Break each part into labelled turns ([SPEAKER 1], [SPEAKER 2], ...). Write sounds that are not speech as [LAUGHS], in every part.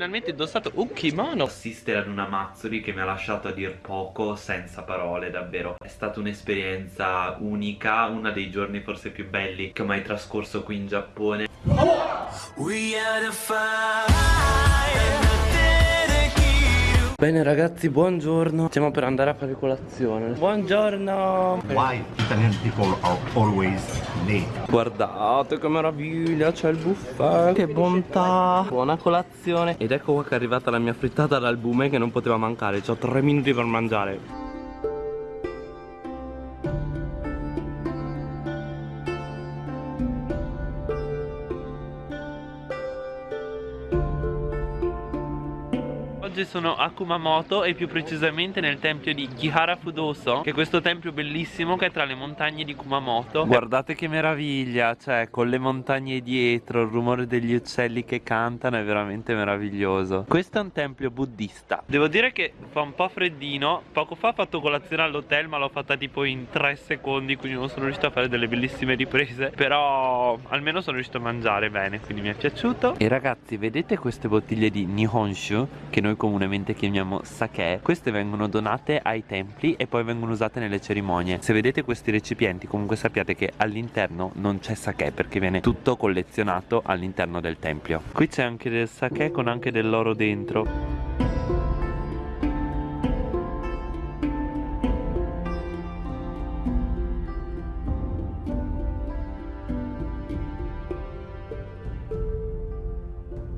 [SPEAKER 1] finalmente indossato un kimono.
[SPEAKER 2] Assistere ad una Matsuri che mi ha lasciato a dir poco senza parole davvero. È stata un'esperienza unica, uno dei giorni forse più belli che ho mai trascorso qui in Giappone
[SPEAKER 1] Bene ragazzi, buongiorno. Stiamo per andare a fare colazione. Buongiorno.
[SPEAKER 3] Why Italian people are always late?
[SPEAKER 1] Guardate che meraviglia, c'è il buffet. Che bontà. Buona colazione. Ed ecco qua che è arrivata la mia frittata d'albume che non poteva mancare. Ho tre minuti per mangiare Oggi sono a Kumamoto e più precisamente nel tempio di Kihara Fudoso Che è questo tempio bellissimo che è tra le montagne di Kumamoto. Guardate che meraviglia, cioè con le montagne dietro, il rumore degli uccelli che cantano è veramente meraviglioso. Questo è un tempio buddista. Devo dire che fa un po' freddino. Poco fa ho fatto colazione all'hotel ma l'ho fatta tipo in 3 secondi Quindi non sono riuscito a fare delle bellissime riprese. Però almeno sono riuscito a mangiare bene quindi mi è piaciuto. E ragazzi vedete queste bottiglie di Nihonshu che noi comunemente chiamiamo sake. Queste vengono donate ai templi e poi vengono usate nelle cerimonie. Se vedete questi recipienti comunque sappiate che all'interno non c'è sake Perché viene tutto collezionato all'interno del tempio. Qui c'è anche del sake con anche dell'oro dentro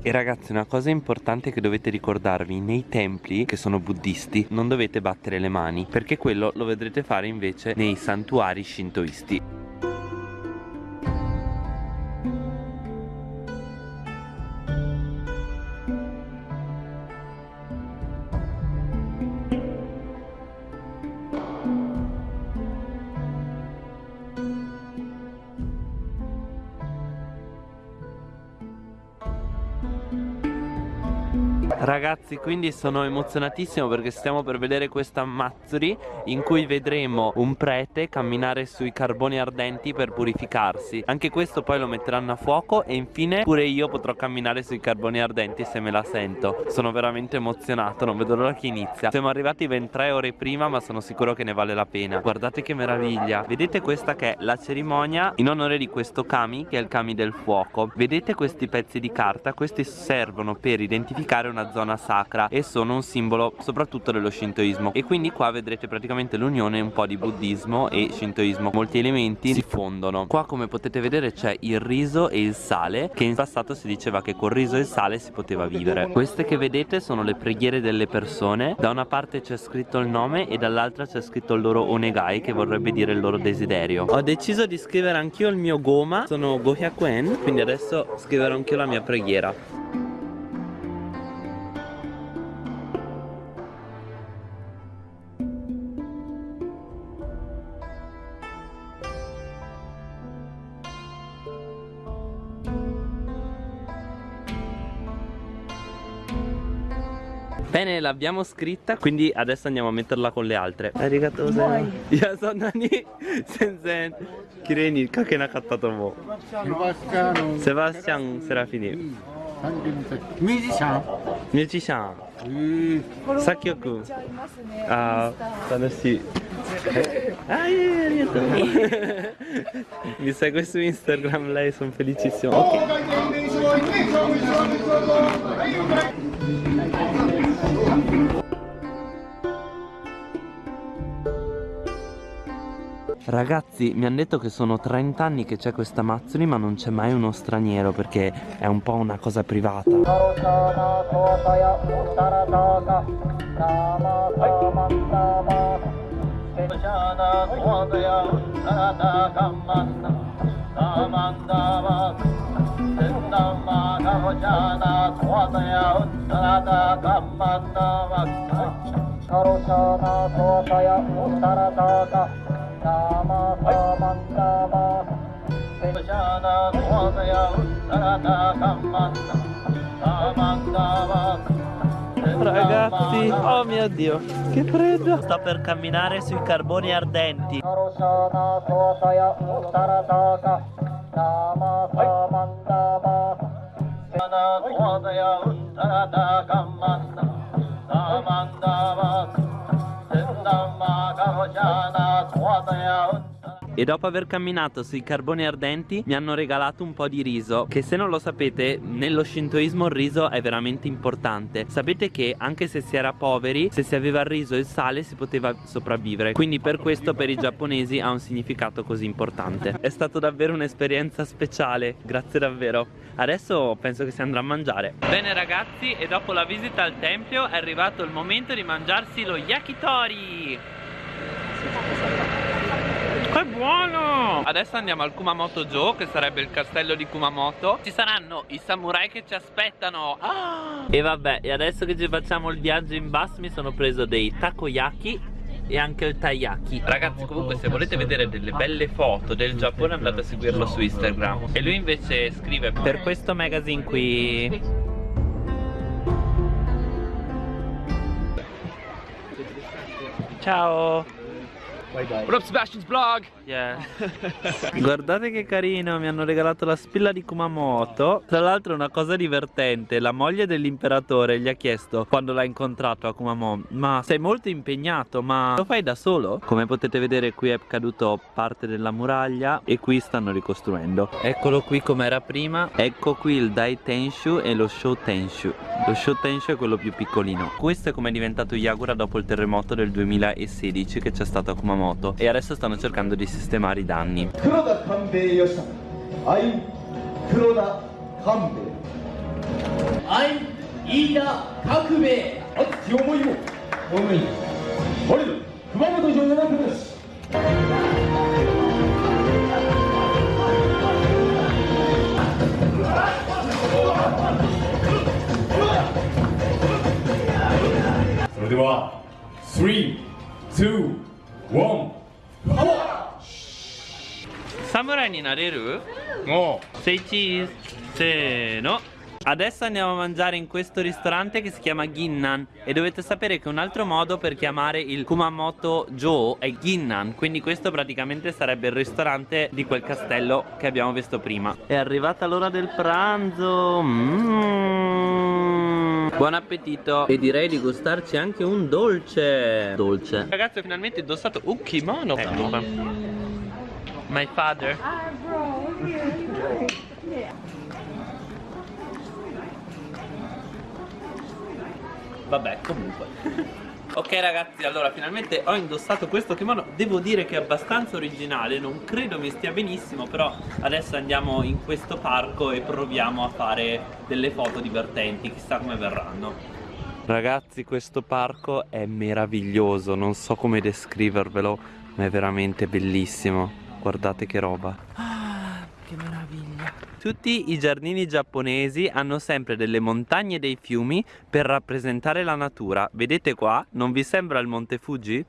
[SPEAKER 1] E ragazzi una cosa importante che dovete ricordarvi Nei templi che sono buddisti non dovete battere le mani Perché quello lo vedrete fare invece nei santuari shintoisti Ragazzi quindi sono emozionatissimo perché stiamo per vedere questa Matsuri in cui vedremo un prete camminare sui carboni ardenti per purificarsi. Anche questo poi lo metteranno a fuoco e infine pure io potrò camminare sui carboni ardenti se me la sento. Sono veramente emozionato, non vedo l'ora che inizia. Siamo arrivati ben tre ore prima ma sono sicuro che ne vale la pena. Guardate che meraviglia. Vedete questa che è la cerimonia in onore di questo kami che è il kami del fuoco. Vedete questi pezzi di carta? Questi servono per identificare una zona sacra e sono un simbolo soprattutto dello shintoismo. E quindi qua vedrete praticamente l'unione un po' di buddismo e shintoismo. Molti elementi si fondono. Qua come potete vedere c'è il riso e il sale che in passato si diceva che col riso e il sale si poteva vivere. Queste che vedete sono le preghiere delle persone. Da una parte c'è scritto il nome e dall'altra c'è scritto il loro onegai che vorrebbe dire il loro desiderio. Ho deciso di scrivere anch'io il mio goma. Sono gohyakuen quindi adesso scriverò anch'io la mia preghiera Bene, l'abbiamo scritta, quindi adesso andiamo a metterla con le altre. Arigato sen. Io sono Nani senzen. Kireni kake nakattato mo. Sebastian. Sebastian Serafini. Musician. Musician. Sakyoku. Ah, tanoshi. Ah, eh, arigato. [LAUGHS] Mi segue su Instagram, lei, sono felicissimo. Ok. Ragazzi mi hanno detto che sono 30 anni che c'è questa Mazzoli ma non c'è mai uno straniero perché è un po' una cosa privata Ragazzi, oh mio dio, che freddo. Sto per camminare sui carboni ardenti Dhamma Gahojana Swatayam
[SPEAKER 2] E dopo aver camminato sui carboni ardenti mi hanno regalato un po' di riso Che se non lo sapete nello shintoismo il riso è veramente importante. Sapete che anche se si era poveri se si aveva il riso e il sale si poteva sopravvivere. Quindi per questo per i giapponesi ha un significato così importante. È stato davvero un'esperienza speciale. Grazie davvero. Adesso penso che si andrà a mangiare. Bene ragazzi e dopo la visita al tempio è arrivato il momento di mangiarsi lo yakitori è buono! Adesso andiamo al Kumamoto Joe Che sarebbe il castello di Kumamoto. Ci saranno i samurai che ci aspettano. Ah! E vabbè, e adesso che ci facciamo il viaggio in bus Mi sono preso dei takoyaki e anche il taiyaki. Ragazzi comunque se volete vedere delle belle foto del Giappone andate a seguirlo su Instagram. E lui invece scrive per questo magazine qui. Ciao
[SPEAKER 4] Bye bye. What up Sebastian's vlog?
[SPEAKER 2] Yeah. [LAUGHS] Guardate che carino, mi hanno regalato la spilla di Kumamoto. Tra l'altro una cosa divertente, la moglie dell'imperatore gli ha chiesto quando l'ha incontrato a Kumamoto, ma sei molto impegnato, ma lo fai da solo? Come potete vedere qui è caduto parte della muraglia e qui stanno ricostruendo. Eccolo qui come era prima. Ecco qui il Dai Tenshu e lo Shou Tenshu. Lo Shou Tenshu è quello più piccolino. Questo è come è diventato Yagura dopo il terremoto del 2016 che c'è stato a Kumamoto Kumamoto e adesso stanno cercando di sistemare i danni.
[SPEAKER 4] Three, two, one.
[SPEAKER 2] Samurai になれるおセイチーズせーの Adesso andiamo a mangiare in questo ristorante che si chiama Ginnan E dovete sapere che un altro modo per chiamare il Kumamoto Joe è Ginnan Quindi questo praticamente sarebbe il ristorante di quel castello che abbiamo visto prima È arrivata l'ora del pranzo mm. Buon appetito. E direi di gustarci anche un dolce. Dolce. Ragazzi ho finalmente indossato un kimono. Ecco. My father. Vabbè, comunque. Ok ragazzi, allora finalmente ho indossato questo kimono. Devo dire che è abbastanza originale, non credo mi stia benissimo Però adesso andiamo in questo parco e proviamo a fare delle foto divertenti Chissà come verranno. Ragazzi questo parco è meraviglioso, non so come descrivervelo Ma è veramente bellissimo. Guardate che roba. Ah, che meraviglia tutti i giardini giapponesi hanno sempre delle montagne e dei fiumi per rappresentare la natura. Vedete qua? Non vi sembra il Monte Fuji?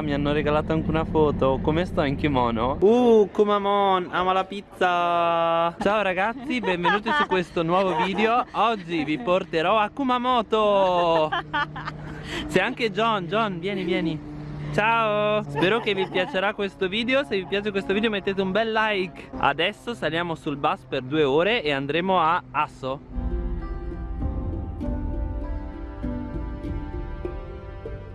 [SPEAKER 2] Mi hanno regalato anche una foto. Come sto in kimono? Uh, Kumamon, ama la pizza. Ciao ragazzi, benvenuti su questo nuovo video. Oggi vi porterò a Kumamoto. C'è anche John, John, vieni, vieni. Ciao. Spero che vi piacerà questo video. Se vi piace questo video mettete un bel like. Adesso saliamo sul bus per due ore E andremo a Asso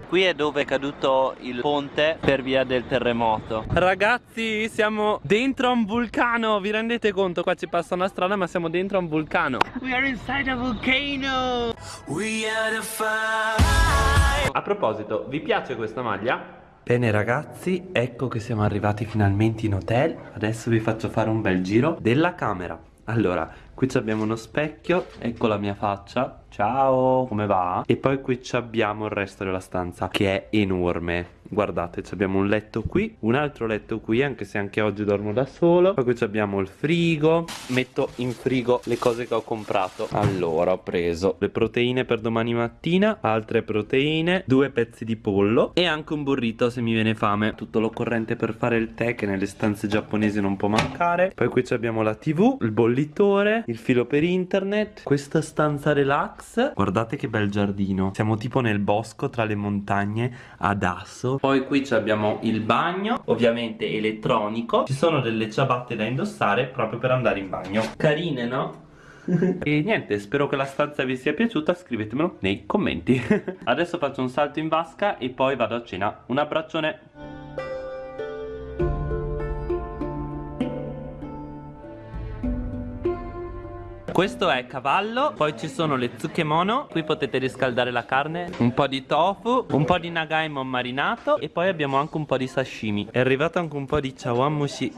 [SPEAKER 2] Qui è dove è caduto il ponte per via del terremoto. Ragazzi siamo dentro a un vulcano. Vi rendete conto? Qua ci passa una strada ma siamo dentro a un vulcano. We are inside a volcano. We are the fire. A proposito, vi piace questa maglia? Bene ragazzi, ecco che siamo arrivati finalmente in hotel. Adesso vi faccio fare un bel giro della camera. Allora, qui abbiamo uno specchio, ecco la mia faccia
[SPEAKER 1] ciao, come va? E poi qui abbiamo il resto della stanza che è enorme Guardate, abbiamo un letto qui, un altro letto qui, anche se anche oggi dormo da solo. Poi qui abbiamo il frigo. Metto in frigo le cose che ho comprato. Allora, ho preso le proteine per domani mattina, altre proteine, due pezzi di pollo e anche un burrito se mi viene fame. Tutto l'occorrente per fare il tè che nelle stanze giapponesi non può mancare. Poi qui abbiamo la tv, il bollitore, il filo per internet, questa stanza relax. Guardate che bel giardino. Siamo tipo nel bosco tra le montagne ad Asso poi qui abbiamo il bagno ovviamente elettronico. Ci sono delle ciabatte da indossare proprio per andare in bagno. Carine no? [LAUGHS] e niente spero che la stanza vi sia piaciuta. Scrivetemelo nei commenti. [LAUGHS] Adesso faccio un salto in vasca e poi vado a cena. Un abbraccione Questo è cavallo, poi ci sono le tsukemono, qui potete riscaldare la carne, un po' di tofu, un po' di nagaimon marinato e poi abbiamo anche un po' di sashimi. È arrivato anche un po' di chawanmushi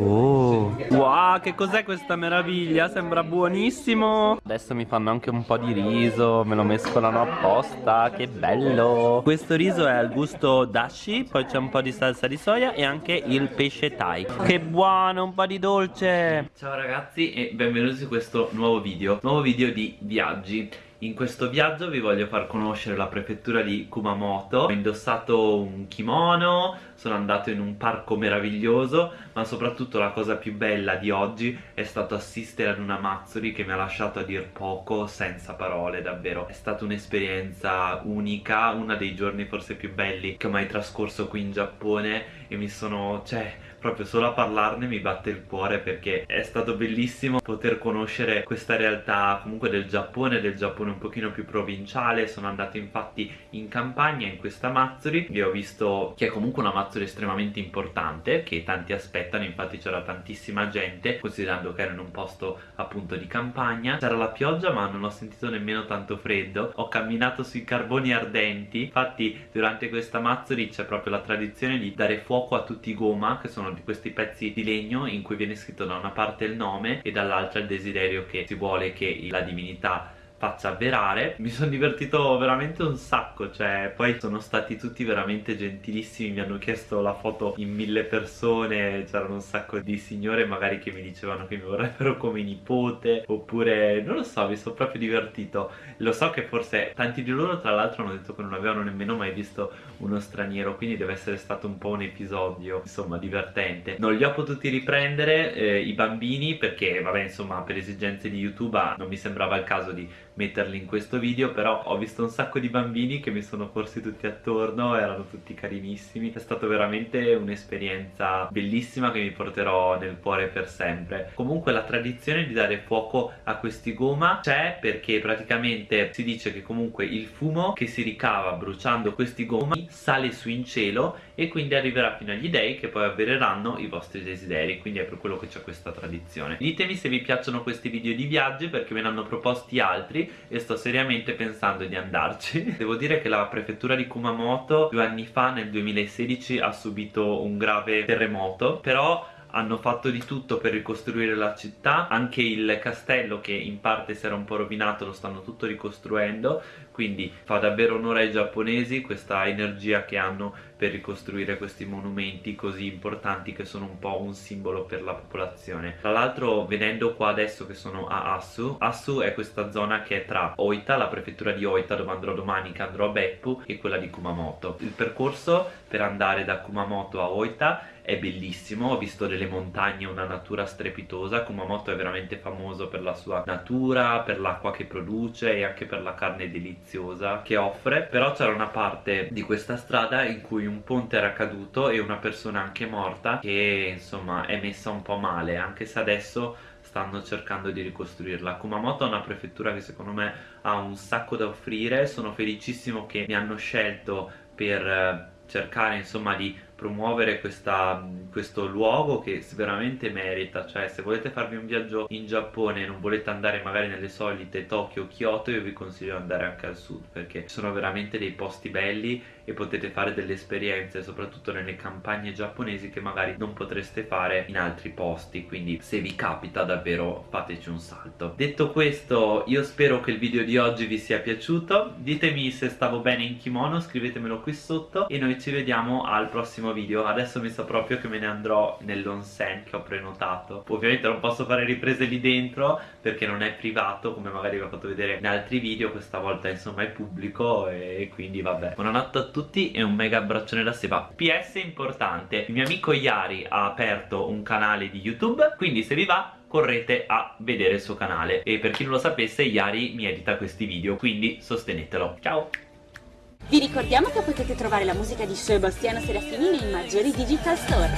[SPEAKER 1] Oh. Wow che cos'è questa meraviglia? Sembra buonissimo. Adesso mi fanno anche un po' di riso Me lo mescolano apposta Che bello. Questo riso è al gusto dashi Poi c'è un po' di salsa di soia E anche il pesce thai. Che buono un po' di dolce.
[SPEAKER 2] Ciao ragazzi e benvenuti su questo nuovo video. Nuovo video di viaggi in questo viaggio vi voglio far conoscere la prefettura di Kumamoto. Ho indossato un kimono, sono andato in un parco meraviglioso Ma soprattutto la cosa più bella di oggi è stato assistere ad una Matsuri che mi ha lasciato a dir poco senza parole davvero. È stata un'esperienza unica, uno dei giorni forse più belli che ho mai trascorso qui in Giappone E mi sono, cioè proprio solo a parlarne mi batte il cuore perché è stato bellissimo poter conoscere questa realtà comunque del Giappone, del Giappone un pochino più provinciale. Sono andato infatti in campagna in questa Matsuri e ho visto che è comunque una Matsuri estremamente importante che tanti aspettano. Infatti c'era tantissima gente considerando che era in un posto appunto di campagna. C'era la pioggia ma non ho sentito nemmeno tanto freddo. Ho camminato sui carboni ardenti. Infatti durante questa Matsuri c'è proprio la tradizione di dare fuoco a tutti i goma che sono sono di questi pezzi di legno in cui viene scritto da una parte il nome e dall'altra il desiderio che si vuole che la divinità faccia avverare. Mi sono divertito veramente un sacco cioè poi sono stati tutti veramente gentilissimi mi hanno chiesto la foto in mille persone c'erano un sacco di signore magari che mi dicevano che mi vorrebbero come nipote oppure non lo so mi sono proprio divertito. Lo so che forse tanti di loro tra l'altro hanno detto che non avevano nemmeno mai visto uno straniero quindi deve essere stato un po' un episodio insomma divertente. Non li ho potuti riprendere eh, i bambini perché vabbè insomma per esigenze di youtube ah, non mi sembrava il caso di metterli in questo video però ho visto un sacco di bambini che mi sono corsi tutti attorno erano tutti carinissimi. È stata veramente un'esperienza bellissima che mi porterò nel cuore per sempre. Comunque la tradizione di dare fuoco a questi goma c'è perché praticamente si dice che comunque il fumo che si ricava bruciando questi gomi sale su in cielo e quindi arriverà fino agli dei che poi avvereranno i vostri desideri. Quindi è per quello che c'è questa tradizione. Ditemi se vi piacciono questi video di viaggi perché me ne hanno proposti altri e sto seriamente pensando di andarci. [LAUGHS] Devo dire che la prefettura di Kumamoto due anni fa nel 2016 ha subito un grave terremoto però hanno fatto di tutto per ricostruire la città. Anche il castello che in parte si era un po' rovinato lo stanno tutto ricostruendo. Quindi fa davvero onore ai giapponesi questa energia che hanno per ricostruire questi monumenti così importanti che sono un po' un simbolo per la popolazione. Tra l'altro venendo qua adesso che sono a Asu Asu è questa zona che è tra Oita, la prefettura di Oita dove andrò domani che andrò a Beppu e quella di Kumamoto. Il percorso per andare da Kumamoto a Oita è bellissimo, ho visto delle montagne, una natura strepitosa, Kumamoto è veramente famoso per la sua natura, per l'acqua che produce e anche per la carne deliziosa che offre, però c'era una parte di questa strada in cui un ponte era caduto e una persona anche morta che insomma è messa un po' male, anche se adesso stanno cercando di ricostruirla. Kumamoto è una prefettura che secondo me ha un sacco da offrire. Sono felicissimo che mi hanno scelto per eh, cercare insomma di promuovere questa, questo luogo che veramente merita cioè se volete farvi un viaggio in Giappone e non volete andare magari nelle solite Tokyo o Kyoto io vi consiglio di andare anche al sud perché sono veramente dei posti belli e potete fare delle esperienze soprattutto nelle campagne giapponesi che magari non potreste fare in altri posti quindi se vi capita davvero fateci un salto. Detto questo io spero che il video di oggi vi sia piaciuto. Ditemi se stavo bene in kimono scrivetemelo qui sotto e noi ci vediamo al prossimo video adesso mi sa proprio che me ne andrò nell'onsen che ho prenotato. Ovviamente non posso fare riprese lì dentro perché non è privato come magari vi ho fatto vedere in altri video questa volta insomma è pubblico e quindi vabbè. Buonanotte a tutti e un mega abbraccione da Seba. PS importante il mio amico Yari ha aperto un canale di YouTube quindi se vi va correte a vedere il suo canale. E per chi non lo sapesse Yari mi edita questi video quindi sostenetelo. Ciao
[SPEAKER 5] vi ricordiamo che potete trovare la musica di Sebastiano Serafini nei maggiori digital store.